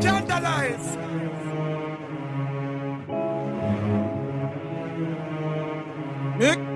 Scandalize! Mick,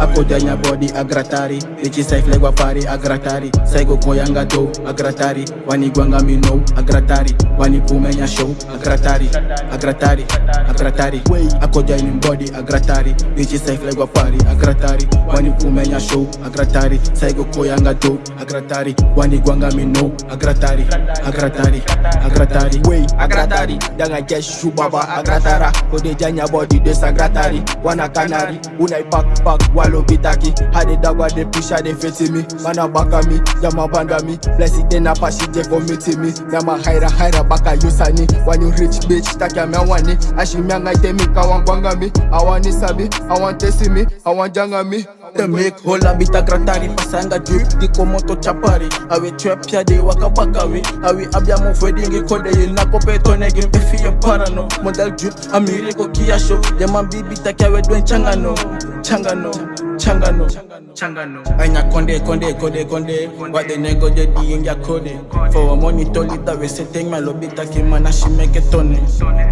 akodanya body agratari. Ichi saiflegwa pari agratari. Saigo koyanga do agratari. Wanigwanga mino agratari. Wanipumenya show agratari. Agratari agratari. Akodanya body agratari. Ichi saiflegwa pari agratari. Wanipumenya show agratari. Saigo koyanga do agratari. Wanigwanga mino agratari. Agratari agratari. Agratari. Danga jesh baba agratara. Kode janya body des agratari wana kanari unai pak pak walo bitaki. Hade dagwa de pusha de feti mi mana baka mi jama banda mi blessy de na pashi je komiti mi nama haira haira baka yusani wani rich bitch takya eh. me wani ashi mi anga temi kawan gwanga mi awani sabi awan tesi mi awan janga mi The make hola bita gratari pasanga drip di komoto chapari. Awe trap ya de wakabakawi awe abya mo wedding kode ye na kopeto nege mbefi ya parano. Model drip amiri ko kia show. Ya mambibi takya we dwen changano changano changano. Changano. Anya konde konde konde konde. What the nego de di inga kode for money to lita we setting my lobby taki mana shi make it tone.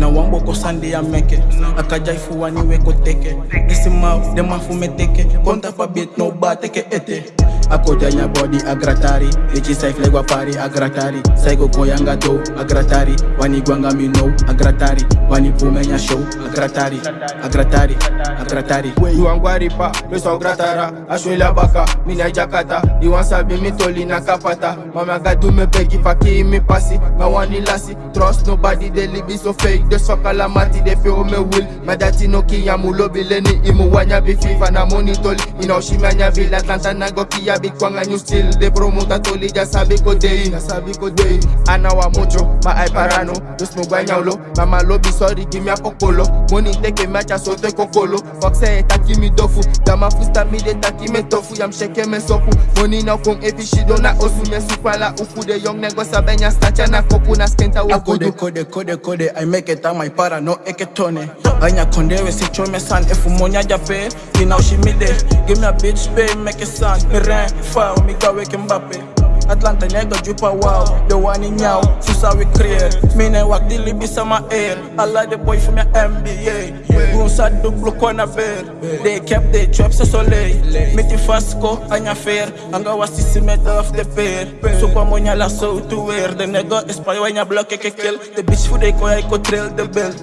Na wambo ko sande ya make akaja ifu wani we ko teke. Ese mouth de mafu meteke konta fa bit no ba teke ete akodanya body agratari. Ichi saiflegwa pari agratari. Saigo koyanga do agratari. Wanigwanga mino agratari. Wanipumenya show agratari. Agratari agratari. Iwangwaripa leso gratara. Ashwela baka mina jakata iwansabi mitoli na kapata. Faki mi pasi mawani lasi trust nobody they live so fake. They suck la mati they feel me will. Madati no kiyamu lobileni imu wanya bi fifa na monitoli inaoshimanya vila atlanta nago kiya bi kwanga new still they promota toli ja sabi ko dei na sabi ko dei ana wa mucho ma ai parano just no gwanya ulo mama lobi sorry give me a kokolo. Money take me cha so te kokolo. Fuck say taki mi dofu dama fusta mi de taki me tofu. Yam sheke me sopu money na kong efi shido na osu me supala uku. De young nego sabenya stacha na kopu na skenta wa kudu kode kode kode I make it on my para no eketone eh. Anya konde we si chome san eh, Efu monya jape. Ina ushi mide Give me a bitch pay make it san Fire me ga weke Mbappe. Atlanta nega jupa wow. The one in nhau Susa we create Mine wak dili bisa ma air Allah the boy from your NBA Goon sad duplo kona bear. They kept their traps a soleil Miti fasco anya fair. Anga wasisi met off the pair. So kwa monya la so to wear. The nigga espay wanya block ke kill. The bitch fu de ko ay ko trail the belt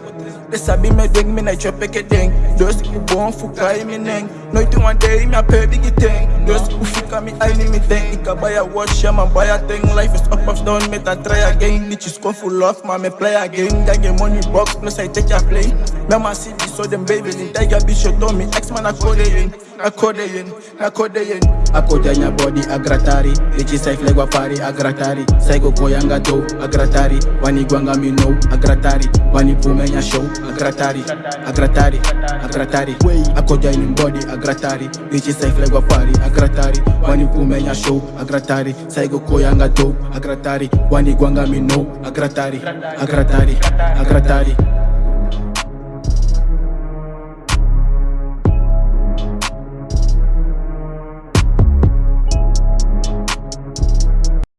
De sabi me ding me na chop ke ding Dus u bon fuka i mi neng. Nooit one day me a pay biggie thing Dus u fika mi ay ni mi ding Ik buy a watch ja man buy a thing. Life is up of down. Met a try again. Bitches come full off maar me play again. Got get money box plus I take a play Ma see this so them baby in Tiger bitch shot on me Ex man a code in A code in A code in akodanya body agratari ichi saiflegwa pari agratari saigo koyanga do agratari wanigwanga mino agratari wanipumenya show agratari agratari agratari akodanya body agratari ichi saiflegwa pari agratari wanipumenya show agratari saigo koyanga do agratari wanigwanga mino agratari agratari agratari